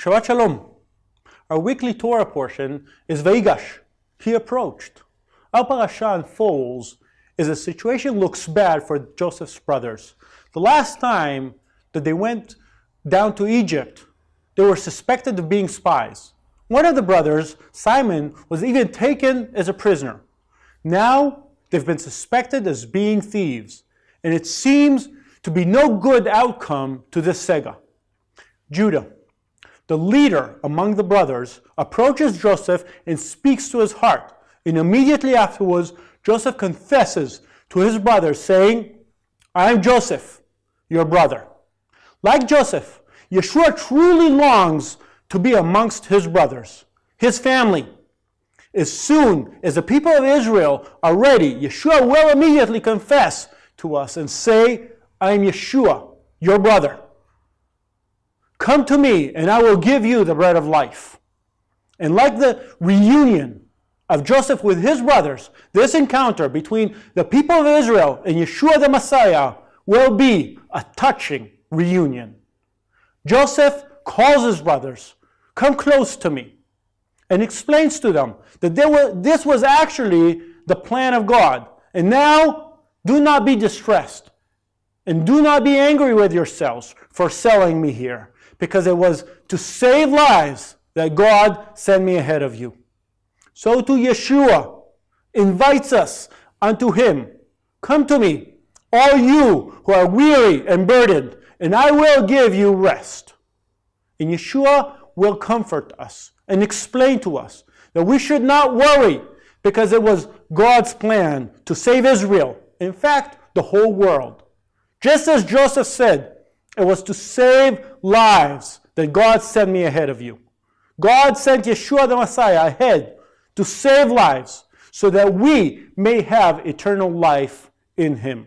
Shabbat Shalom. Our weekly Torah portion is Vayigash. He approached. Our parasha unfolds as the situation looks bad for Joseph's brothers. The last time that they went down to Egypt, they were suspected of being spies. One of the brothers, Simon, was even taken as a prisoner. Now they've been suspected as being thieves, and it seems to be no good outcome to this sega. Judah the leader among the brothers, approaches Joseph and speaks to his heart. And immediately afterwards, Joseph confesses to his brother, saying, I am Joseph, your brother. Like Joseph, Yeshua truly longs to be amongst his brothers, his family. As soon as the people of Israel are ready, Yeshua will immediately confess to us and say, I am Yeshua, your brother. Come to me, and I will give you the bread of life. And like the reunion of Joseph with his brothers, this encounter between the people of Israel and Yeshua the Messiah will be a touching reunion. Joseph calls his brothers, Come close to me, and explains to them that were, this was actually the plan of God. And now, do not be distressed, and do not be angry with yourselves for selling me here because it was to save lives that God sent me ahead of you. So to Yeshua invites us unto him. Come to me, all you who are weary and burdened, and I will give you rest. And Yeshua will comfort us and explain to us that we should not worry because it was God's plan to save Israel. In fact, the whole world. Just as Joseph said, it was to save lives that God sent me ahead of you. God sent Yeshua the Messiah ahead to save lives so that we may have eternal life in him.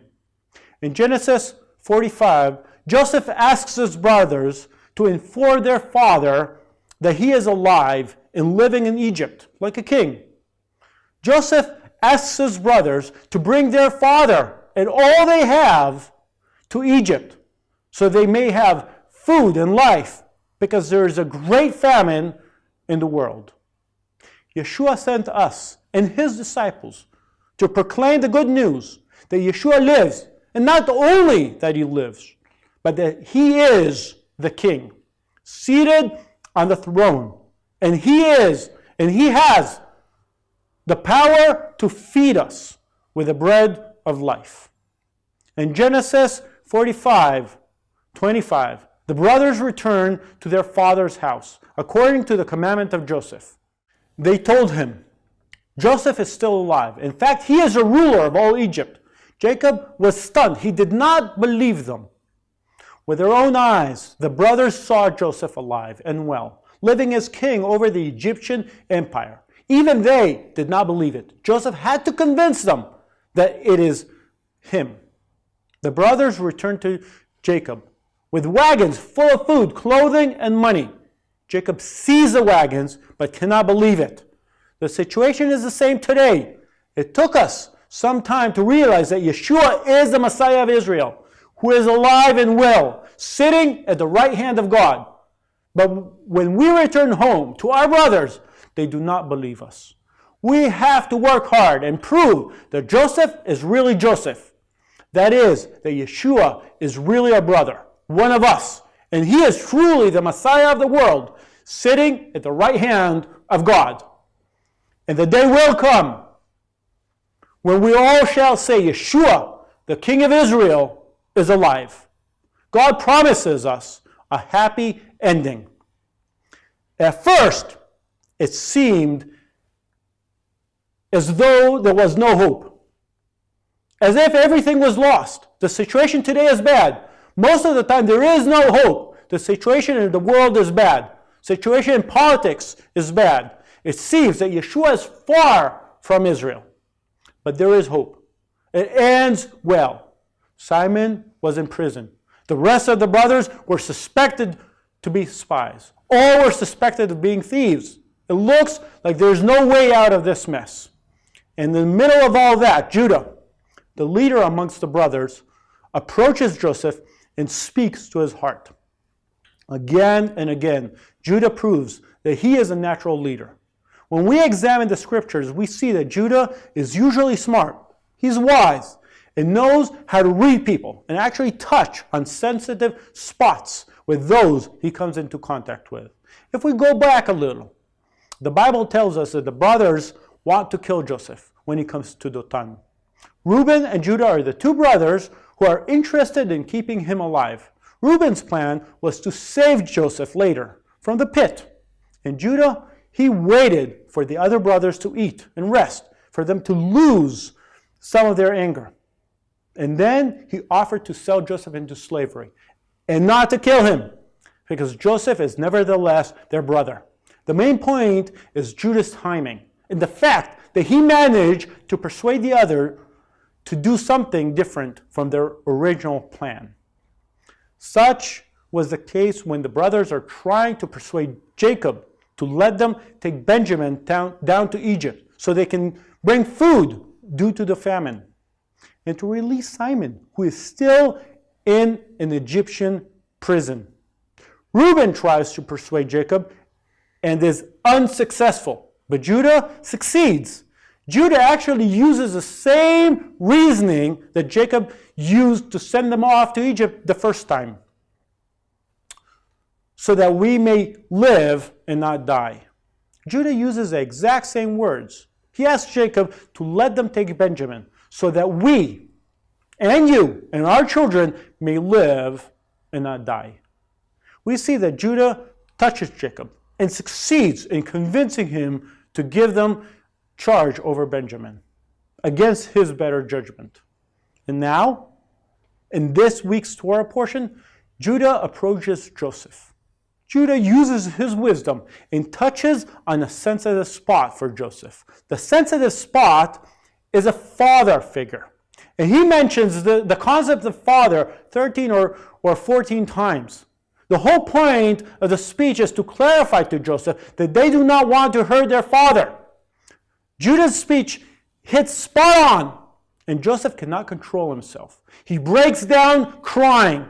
In Genesis 45, Joseph asks his brothers to inform their father that he is alive and living in Egypt like a king. Joseph asks his brothers to bring their father and all they have to Egypt so they may have food and life because there is a great famine in the world. Yeshua sent us and his disciples to proclaim the good news that Yeshua lives, and not only that he lives, but that he is the king, seated on the throne. And he is, and he has the power to feed us with the bread of life. In Genesis 45, 25. The brothers returned to their father's house, according to the commandment of Joseph. They told him, Joseph is still alive. In fact, he is a ruler of all Egypt. Jacob was stunned. He did not believe them. With their own eyes, the brothers saw Joseph alive and well, living as king over the Egyptian empire. Even they did not believe it. Joseph had to convince them that it is him. The brothers returned to Jacob with wagons full of food, clothing, and money. Jacob sees the wagons, but cannot believe it. The situation is the same today. It took us some time to realize that Yeshua is the Messiah of Israel, who is alive and well, sitting at the right hand of God. But when we return home to our brothers, they do not believe us. We have to work hard and prove that Joseph is really Joseph. That is, that Yeshua is really our brother one of us. And he is truly the Messiah of the world, sitting at the right hand of God. And the day will come when we all shall say, Yeshua, the King of Israel, is alive. God promises us a happy ending. At first, it seemed as though there was no hope, as if everything was lost. The situation today is bad. Most of the time, there is no hope. The situation in the world is bad. Situation in politics is bad. It seems that Yeshua is far from Israel. But there is hope. It ends well. Simon was in prison. The rest of the brothers were suspected to be spies. All were suspected of being thieves. It looks like there's no way out of this mess. In the middle of all that, Judah, the leader amongst the brothers, approaches Joseph and speaks to his heart. Again and again, Judah proves that he is a natural leader. When we examine the scriptures, we see that Judah is usually smart. He's wise and knows how to read people and actually touch on sensitive spots with those he comes into contact with. If we go back a little, the Bible tells us that the brothers want to kill Joseph when he comes to Dothan. Reuben and Judah are the two brothers who are interested in keeping him alive. Reuben's plan was to save Joseph later from the pit. In Judah, he waited for the other brothers to eat and rest, for them to lose some of their anger. And then he offered to sell Joseph into slavery and not to kill him, because Joseph is nevertheless their brother. The main point is Judah's timing and the fact that he managed to persuade the other to do something different from their original plan. Such was the case when the brothers are trying to persuade Jacob to let them take Benjamin down, down to Egypt so they can bring food due to the famine and to release Simon, who is still in an Egyptian prison. Reuben tries to persuade Jacob and is unsuccessful, but Judah succeeds. Judah actually uses the same reasoning that Jacob used to send them off to Egypt the first time, so that we may live and not die. Judah uses the exact same words. He asks Jacob to let them take Benjamin, so that we and you and our children may live and not die. We see that Judah touches Jacob and succeeds in convincing him to give them charge over Benjamin against his better judgment. And now, in this week's Torah portion, Judah approaches Joseph. Judah uses his wisdom and touches on a sensitive spot for Joseph. The sensitive spot is a father figure. And he mentions the, the concept of father 13 or, or 14 times. The whole point of the speech is to clarify to Joseph that they do not want to hurt their father. Judah's speech hits spot on, and Joseph cannot control himself. He breaks down crying.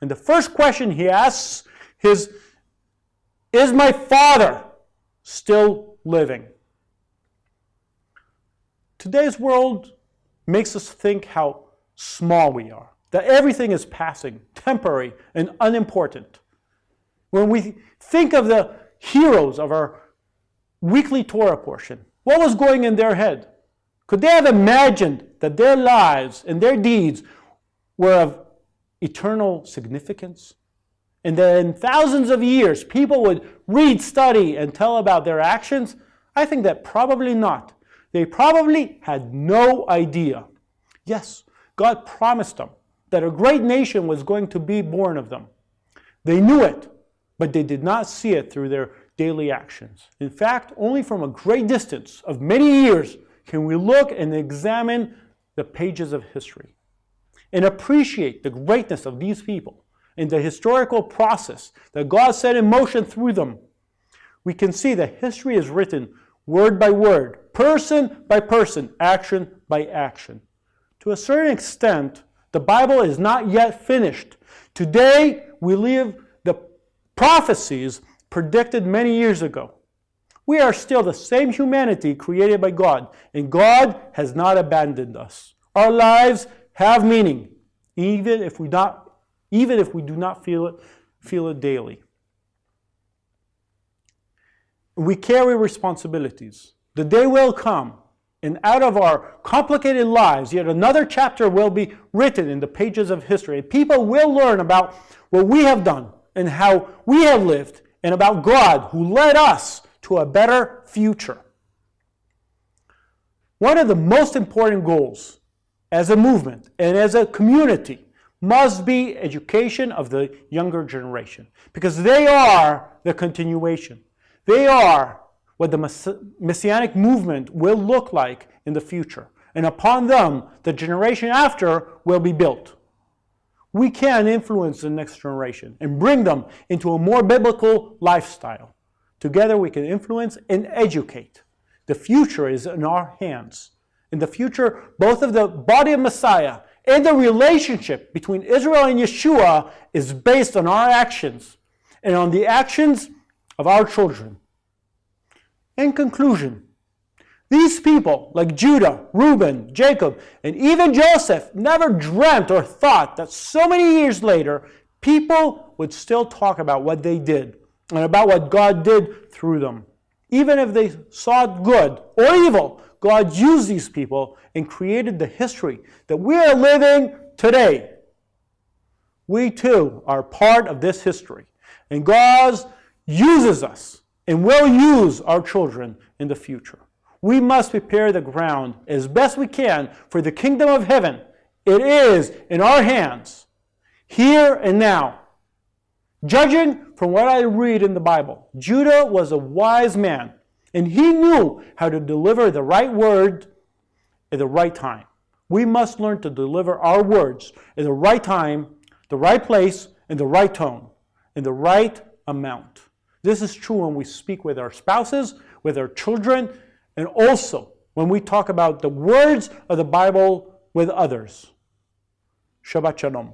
And the first question he asks is Is my father still living? Today's world makes us think how small we are, that everything is passing, temporary, and unimportant. When we think of the heroes of our weekly Torah portion, what was going in their head? Could they have imagined that their lives and their deeds were of eternal significance? And that in thousands of years, people would read, study, and tell about their actions? I think that probably not. They probably had no idea. Yes, God promised them that a great nation was going to be born of them. They knew it, but they did not see it through their daily actions. In fact, only from a great distance of many years can we look and examine the pages of history and appreciate the greatness of these people and the historical process that God set in motion through them. We can see that history is written word by word, person by person, action by action. To a certain extent, the Bible is not yet finished. Today, we live the prophecies predicted many years ago. We are still the same humanity created by God, and God has not abandoned us. Our lives have meaning, even if we not, even if we do not feel it, feel it daily. We carry responsibilities. The day will come, and out of our complicated lives, yet another chapter will be written in the pages of history. People will learn about what we have done and how we have lived, and about God who led us to a better future. One of the most important goals as a movement and as a community must be education of the younger generation because they are the continuation. They are what the messianic movement will look like in the future. And upon them, the generation after will be built. We can influence the next generation and bring them into a more biblical lifestyle. Together we can influence and educate. The future is in our hands. In the future, both of the body of Messiah and the relationship between Israel and Yeshua is based on our actions and on the actions of our children. In conclusion, these people, like Judah, Reuben, Jacob, and even Joseph, never dreamt or thought that so many years later, people would still talk about what they did and about what God did through them. Even if they it good or evil, God used these people and created the history that we are living today. We too are part of this history. And God uses us and will use our children in the future. We must prepare the ground as best we can for the kingdom of heaven. It is in our hands, here and now. Judging from what I read in the Bible, Judah was a wise man, and he knew how to deliver the right word at the right time. We must learn to deliver our words at the right time, the right place, in the right tone, in the right amount. This is true when we speak with our spouses, with our children, and also when we talk about the words of the Bible with others. Shabbat Shalom.